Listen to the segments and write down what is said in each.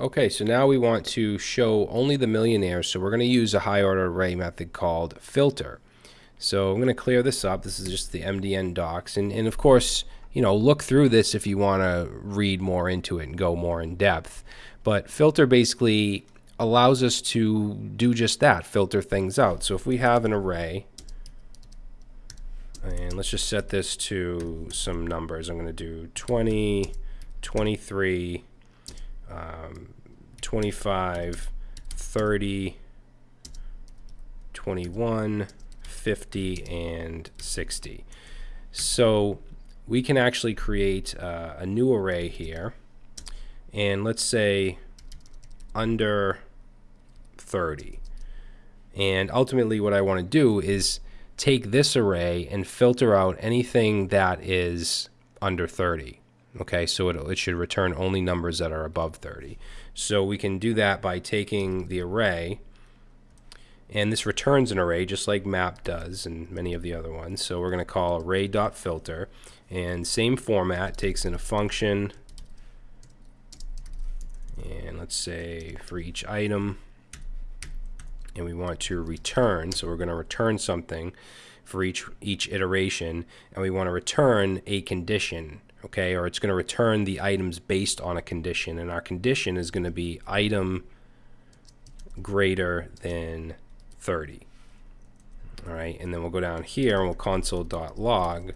Okay, so now we want to show only the millionaires, so we're going to use a high order array method called filter. So I'm going to clear this up. This is just the MDN docs. And, and of course, you know, look through this if you want to read more into it and go more in depth. But filter basically allows us to do just that, filter things out. So if we have an array, and let's just set this to some numbers. I'm going to do 20, 23, um, 25, 30, 21, 50, and 60. So we can actually create uh, a new array here. And let's say under 30. And ultimately what I want to do is take this array and filter out anything that is under 30. Okay, so it, it should return only numbers that are above 30. So we can do that by taking the array, and this returns an array just like map does and many of the other ones. So we're going to call array.filter, and same format, takes in a function, and let's say for each item, and we want to return, so we're going to return something for each each iteration, and we want to return a condition okay, or it's going to return the items based on a condition, and our condition is going to be item greater than 30. All right, and then we'll go down here and we'll console.log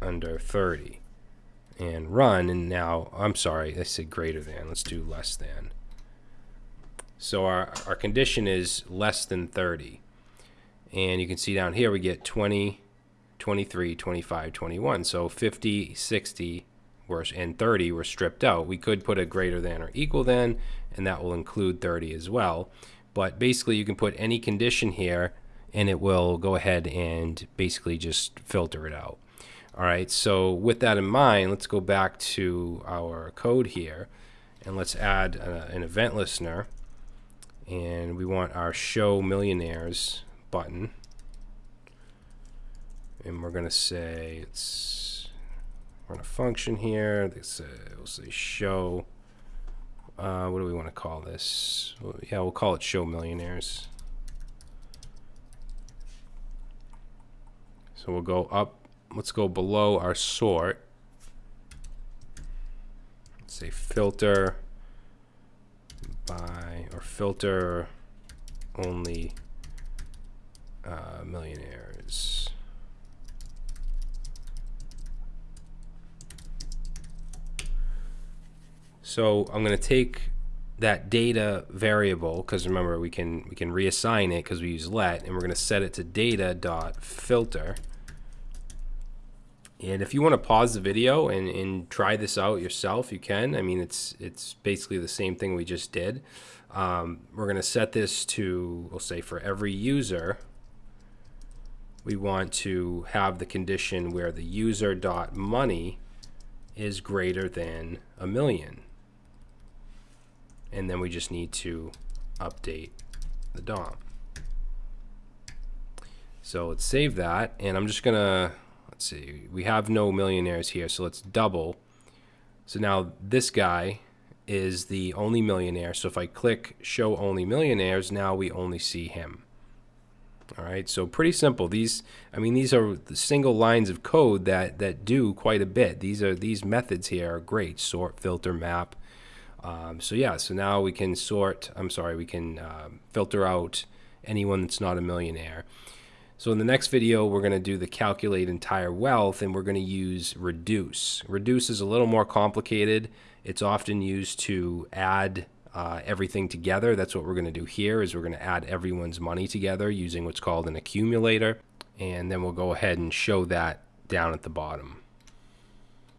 under 30 and run, and now, I'm sorry, I said greater than, let's do less than. So our, our condition is less than 30. And you can see down here we get 20, 23, 25, 21. So 50, 60, were, and 30 were stripped out. We could put a greater than or equal than, and that will include 30 as well. But basically, you can put any condition here, and it will go ahead and basically just filter it out. All right, so with that in mind, let's go back to our code here, and let's add a, an event listener. And we want our show millionaires button and we're going to say it's run a function here. This uh, we'll say show. Uh, what do we want to call this? Well, yeah, we'll call it show millionaires. So we'll go up. Let's go below our sort. Let's say filter by or filter only uh, millionaires. So I'm going to take that data variable because remember we can we can reassign it because we use let and we're going to set it to data dot filter. And if you want to pause the video and, and try this out yourself you can. I mean it's it's basically the same thing we just did. Um, we're going to set this to we'll say for every user we want to have the condition where the user dot money is greater than a million and then we just need to update the DOM. So let's save that, and I'm just gonna, let's see, we have no millionaires here, so let's double. So now this guy is the only millionaire, so if I click show only millionaires, now we only see him. All right, so pretty simple. These, I mean, these are the single lines of code that that do quite a bit. These are these methods here are great: sort, filter, map, um, so yeah, so now we can sort, I'm sorry, we can uh, filter out anyone that's not a millionaire. So in the next video, we're going to do the calculate entire wealth and we're going to use reduce. Reduce is a little more complicated. It's often used to add uh, everything together. That's what we're going to do here is we're going to add everyone's money together using what's called an accumulator. And then we'll go ahead and show that down at the bottom.